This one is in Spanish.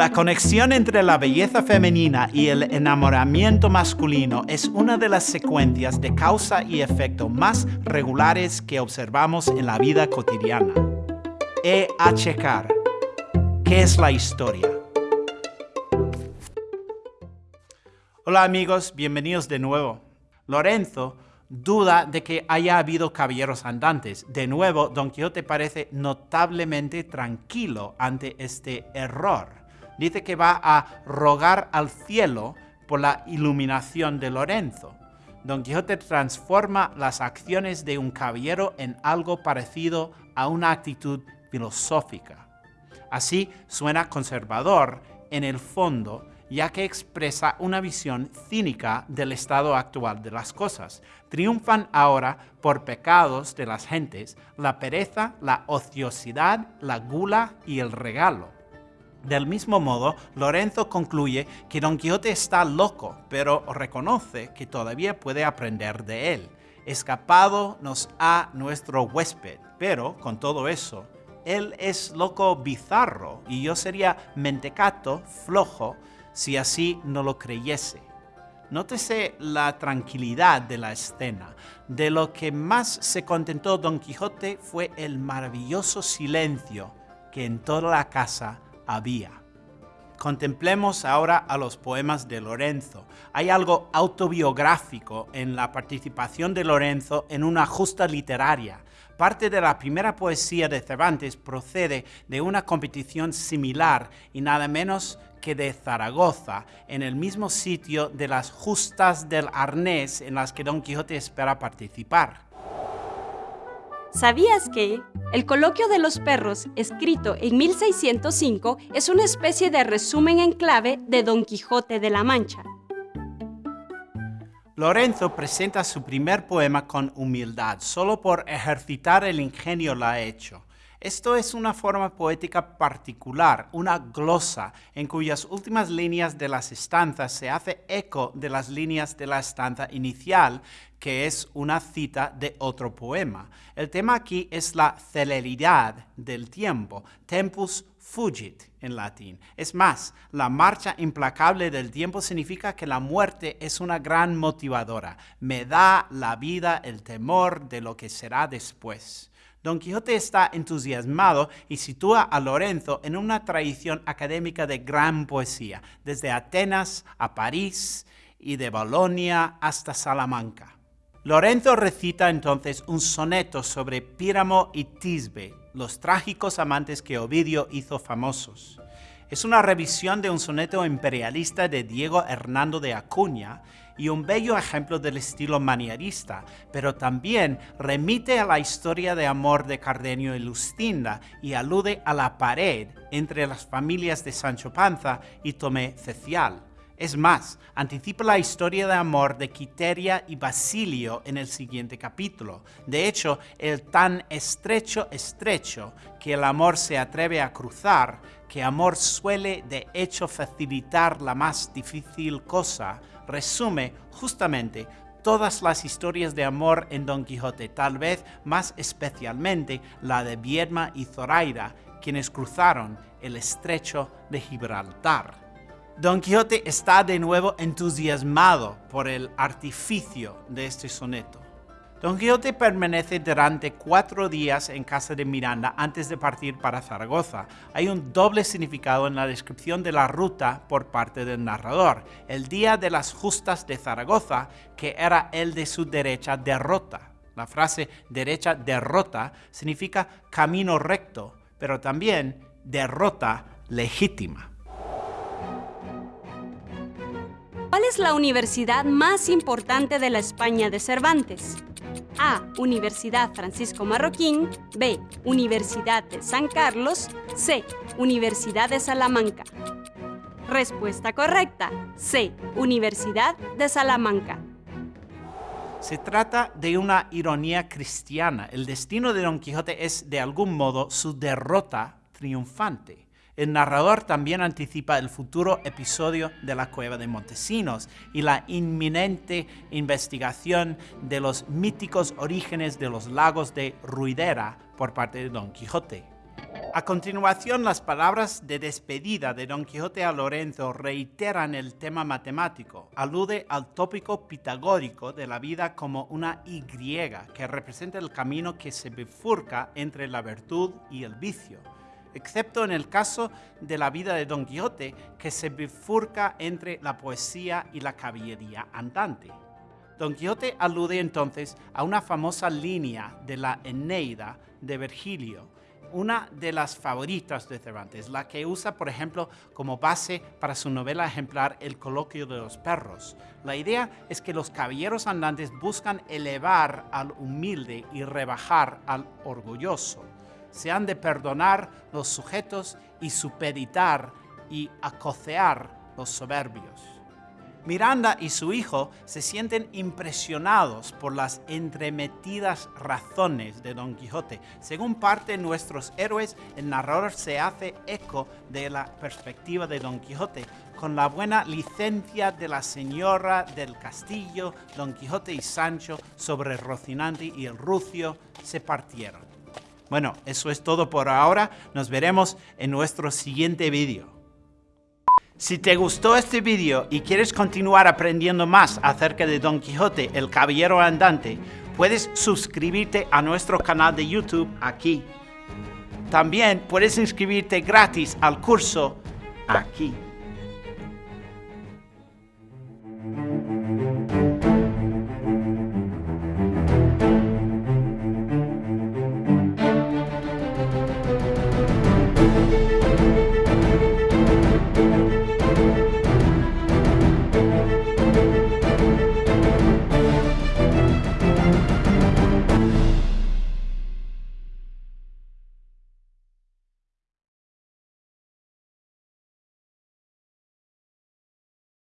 La conexión entre la belleza femenina y el enamoramiento masculino es una de las secuencias de causa y efecto más regulares que observamos en la vida cotidiana. E checar. ¿Qué es la historia? Hola amigos, bienvenidos de nuevo. Lorenzo duda de que haya habido caballeros andantes. De nuevo, Don Quijote parece notablemente tranquilo ante este error. Dice que va a rogar al cielo por la iluminación de Lorenzo. Don Quijote transforma las acciones de un caballero en algo parecido a una actitud filosófica. Así suena conservador en el fondo, ya que expresa una visión cínica del estado actual de las cosas. Triunfan ahora por pecados de las gentes la pereza, la ociosidad, la gula y el regalo. Del mismo modo, Lorenzo concluye que Don Quijote está loco, pero reconoce que todavía puede aprender de él. Escapado nos ha nuestro huésped, pero con todo eso, él es loco bizarro y yo sería mentecato, flojo, si así no lo creyese. Nótese la tranquilidad de la escena. De lo que más se contentó Don Quijote fue el maravilloso silencio que en toda la casa había. Contemplemos ahora a los poemas de Lorenzo. Hay algo autobiográfico en la participación de Lorenzo en una justa literaria. Parte de la primera poesía de Cervantes procede de una competición similar y nada menos que de Zaragoza, en el mismo sitio de las justas del arnés en las que Don Quijote espera participar. ¿Sabías que el coloquio de los perros, escrito en 1605, es una especie de resumen en clave de Don Quijote de la Mancha? Lorenzo presenta su primer poema con humildad, solo por ejercitar el ingenio lo ha hecho. Esto es una forma poética particular, una glosa, en cuyas últimas líneas de las estanzas se hace eco de las líneas de la estanza inicial, que es una cita de otro poema. El tema aquí es la celeridad del tiempo, tempus fugit en latín. Es más, la marcha implacable del tiempo significa que la muerte es una gran motivadora. Me da la vida el temor de lo que será después. Don Quijote está entusiasmado y sitúa a Lorenzo en una tradición académica de gran poesía, desde Atenas a París y de Bolonia hasta Salamanca. Lorenzo recita entonces un soneto sobre Píramo y Tisbe, los trágicos amantes que Ovidio hizo famosos. Es una revisión de un soneto imperialista de Diego Hernando de Acuña y un bello ejemplo del estilo manierista, pero también remite a la historia de amor de Cardenio y Lustinda y alude a la pared entre las familias de Sancho Panza y Tomé Cecial. Es más, anticipa la historia de amor de Quiteria y Basilio en el siguiente capítulo. De hecho, el tan estrecho estrecho que el amor se atreve a cruzar, que amor suele de hecho facilitar la más difícil cosa, resume justamente todas las historias de amor en Don Quijote, tal vez más especialmente la de Viedma y Zoraida, quienes cruzaron el estrecho de Gibraltar. Don Quijote está de nuevo entusiasmado por el artificio de este soneto. Don Quijote permanece durante cuatro días en casa de Miranda antes de partir para Zaragoza. Hay un doble significado en la descripción de la ruta por parte del narrador. El día de las justas de Zaragoza, que era el de su derecha derrota. La frase derecha derrota significa camino recto, pero también derrota legítima. ¿Cuál es la universidad más importante de la España de Cervantes? A. Universidad Francisco Marroquín. B. Universidad de San Carlos. C. Universidad de Salamanca. Respuesta correcta. C. Universidad de Salamanca. Se trata de una ironía cristiana. El destino de Don Quijote es, de algún modo, su derrota triunfante. El narrador también anticipa el futuro episodio de la cueva de Montesinos y la inminente investigación de los míticos orígenes de los lagos de Ruidera por parte de Don Quijote. A continuación, las palabras de despedida de Don Quijote a Lorenzo reiteran el tema matemático. Alude al tópico pitagórico de la vida como una Y que representa el camino que se bifurca entre la virtud y el vicio, excepto en el caso de la vida de Don Quijote, que se bifurca entre la poesía y la caballería andante. Don Quijote alude entonces a una famosa línea de la Eneida de Virgilio, una de las favoritas de Cervantes, la que usa, por ejemplo, como base para su novela ejemplar El coloquio de los perros. La idea es que los caballeros andantes buscan elevar al humilde y rebajar al orgulloso. Se han de perdonar los sujetos y supeditar y acocear los soberbios. Miranda y su hijo se sienten impresionados por las entremetidas razones de Don Quijote. Según parte nuestros héroes, el narrador se hace eco de la perspectiva de Don Quijote. Con la buena licencia de la señora del castillo, Don Quijote y Sancho sobre Rocinante y el Rucio se partieron. Bueno, eso es todo por ahora. Nos veremos en nuestro siguiente vídeo. Si te gustó este vídeo y quieres continuar aprendiendo más acerca de Don Quijote, el Caballero Andante, puedes suscribirte a nuestro canal de YouTube aquí. También puedes inscribirte gratis al curso aquí.